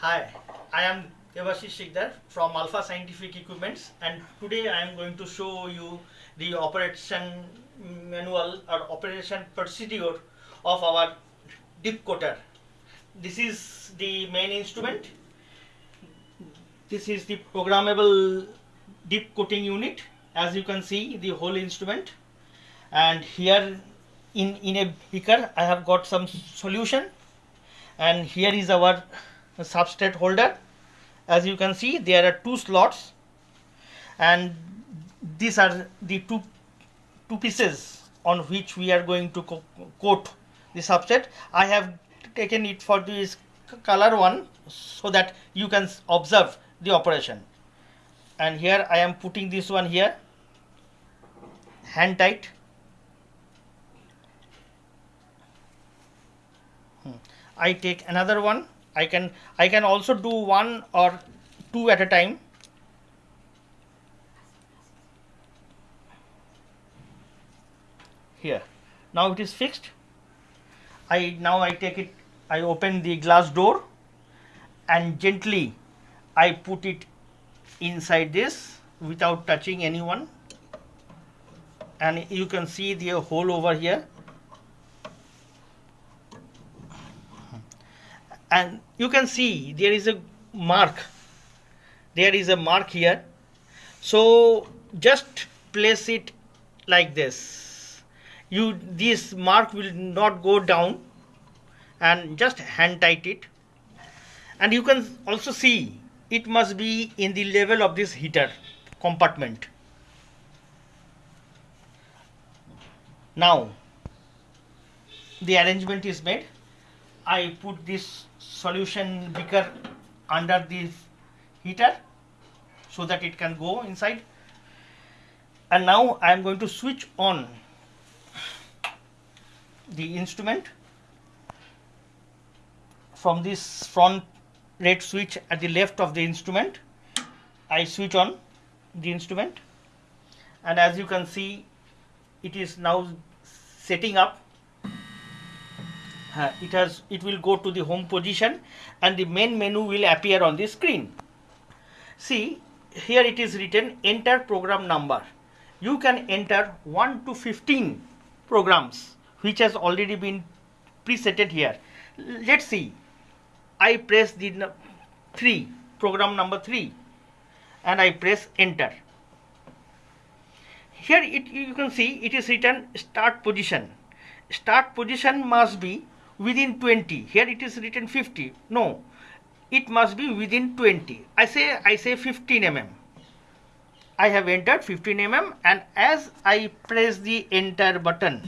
Hi, I am Devashish Sikdar from Alpha Scientific Equipments and today I am going to show you the operation manual or operation procedure of our dip coater. This is the main instrument. This is the programmable dip coating unit as you can see the whole instrument and here in, in a beaker I have got some solution and here is our substrate holder. As you can see there are two slots and these are the two two pieces on which we are going to co coat the substrate. I have taken it for this color one so that you can observe the operation. And here i am putting this one here. Hand tight. Hmm. i take another one I can I can also do one or two at a time. Here. Now it is fixed. I now I take it I open the glass door and gently I put it inside this without touching anyone. And you can see the hole over here and you can see there is a mark. There is a mark here. So just place it like this. You this mark will not go down. And just hand tight it. And you can also see it must be in the level of this heater compartment. Now the arrangement is made I put this solution beaker under this heater so that it can go inside. And now I am going to switch on the instrument from this front red switch at the left of the instrument. I switch on the instrument. And as you can see it is now setting up Uh, it has it will go to the home position and the main menu will appear on the screen. See here it is written enter program number. You can enter 1 to 15 programs which has already been presetted here. Let's see. I press the 3 program number 3 and i press enter. Here it you can see it is written start position. Start position must be within 20 here it is written 50 no it must be within 20 i say i say 15 mm i have entered 15 mm and as i press the enter button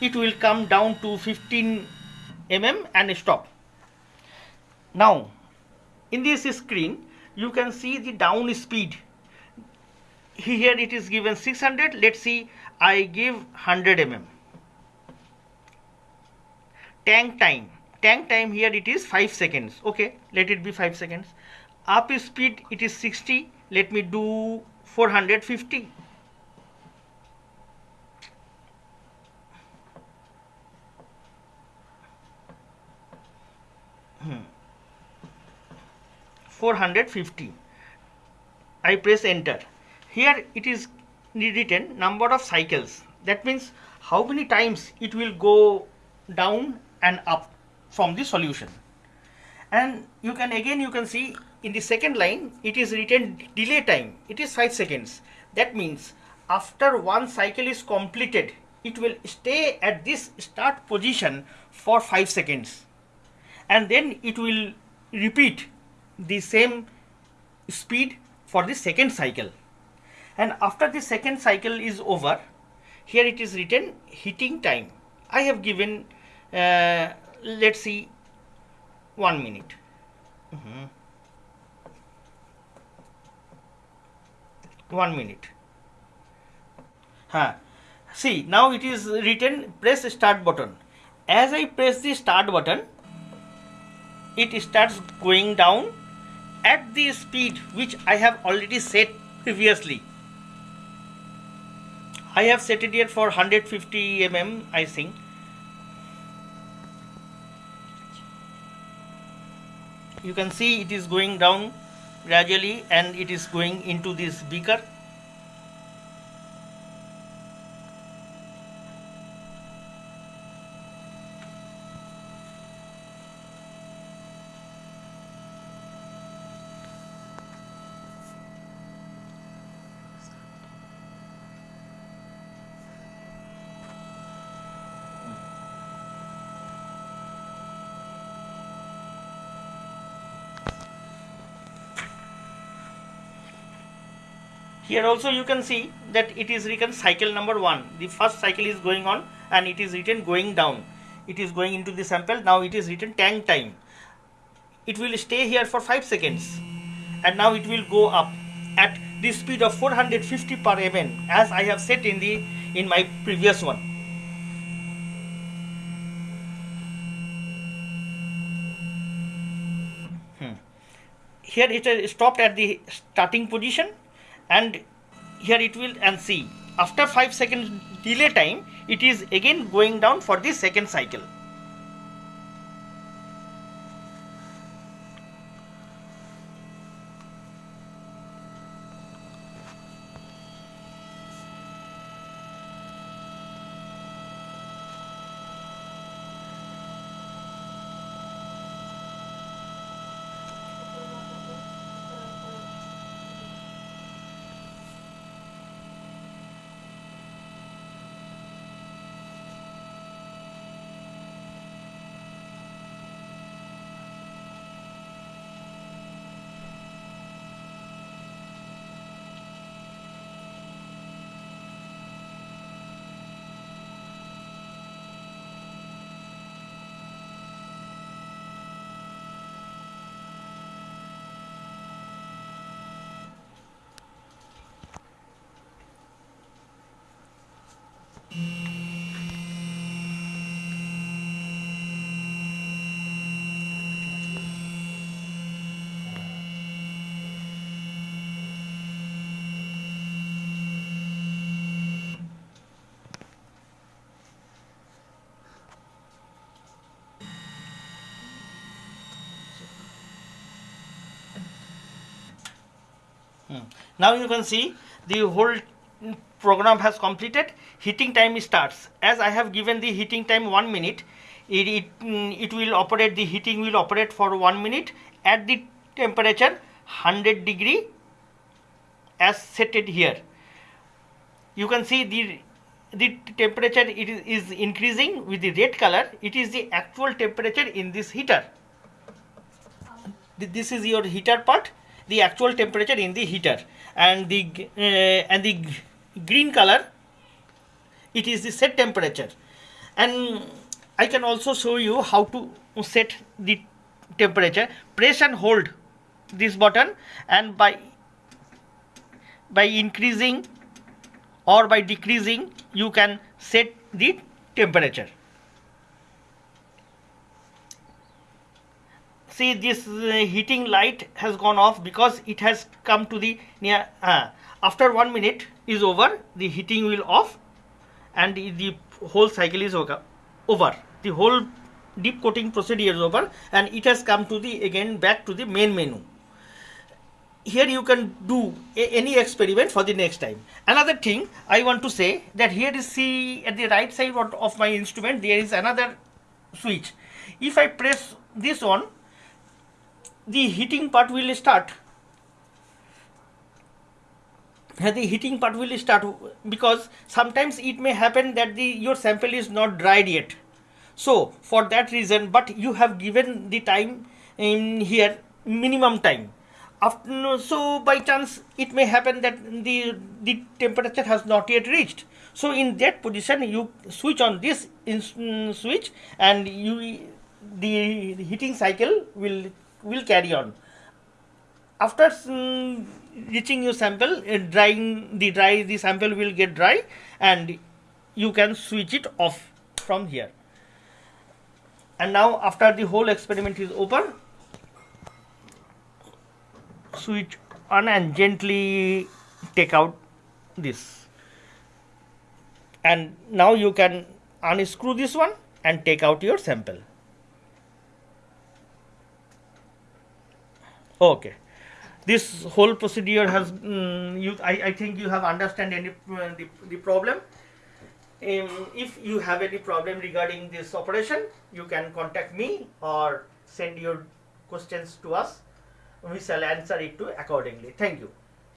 it will come down to 15 mm and stop. Now in this screen you can see the down speed. Here it is given 600 let's see i give 100 mm tank time. Tank time here it is 5 seconds. Okay let it be 5 seconds. Up speed it is 60 let me do 450 hmm. 450 I press enter. Here it is written number of cycles. That means how many times it will go down and up from the solution. And you can again you can see in the second line it is written delay time. It is 5 seconds. That means after one cycle is completed it will stay at this start position for 5 seconds. And then it will repeat the same speed for the second cycle. And after the second cycle is over here it is written heating time. I have given uh, let's see one minute. Mm -hmm. one minute. Huh. see now it is written press start button. As I press the start button it starts going down at the speed which I have already set previously. I have set it here for 150 mm I think you can see it is going down gradually and it is going into this beaker here also you can see that it is written cycle number one. The first cycle is going on and it is written going down. It is going into the sample. Now it is written tank time. It will stay here for 5 seconds. And now it will go up at the speed of 450 per mn as I have said in the in my previous one. Hmm. here it is stopped at the starting position and here it will and see after 5 seconds delay time it is again going down for the second cycle Hmm. Now you can see the whole program has completed. Heating time starts. As I have given the heating time 1 minute, it, it, mm, it will operate, the heating will operate for 1 minute at the temperature 100 degree as set it here. You can see the the temperature it is, is increasing with the red color it is the actual temperature in this heater this is your heater part the actual temperature in the heater and the uh, and the green color it is the set temperature. And I can also show you how to set the temperature. Press and hold this button and by by increasing or by decreasing you can set the temperature. See this uh, heating light has gone off because it has come to the near uh, after one minute is over the heating will off and the whole cycle is over. The whole dip coating procedure is over and it has come to the again back to the main menu. Here you can do any experiment for the next time. Another thing i want to say that here is see at the right side of my instrument there is another switch. If i press this on the heating part will start the heating part will start because sometimes it may happen that the your sample is not dried yet. So for that reason but you have given the time in here minimum time. After so by chance it may happen that the the temperature has not yet reached. So in that position you switch on this in, mm, switch and you the heating cycle will will carry on after reaching your sample uh, drying the dry the sample will get dry and you can switch it off from here. And now after the whole experiment is over switch on and gently take out this. And now you can unscrew this one and take out your sample. Okay. This whole procedure has, mm, you, I, I think you have understand any uh, the, the problem. Um, if you have any problem regarding this operation, you can contact me or send your questions to us. We shall answer it to accordingly. Thank you.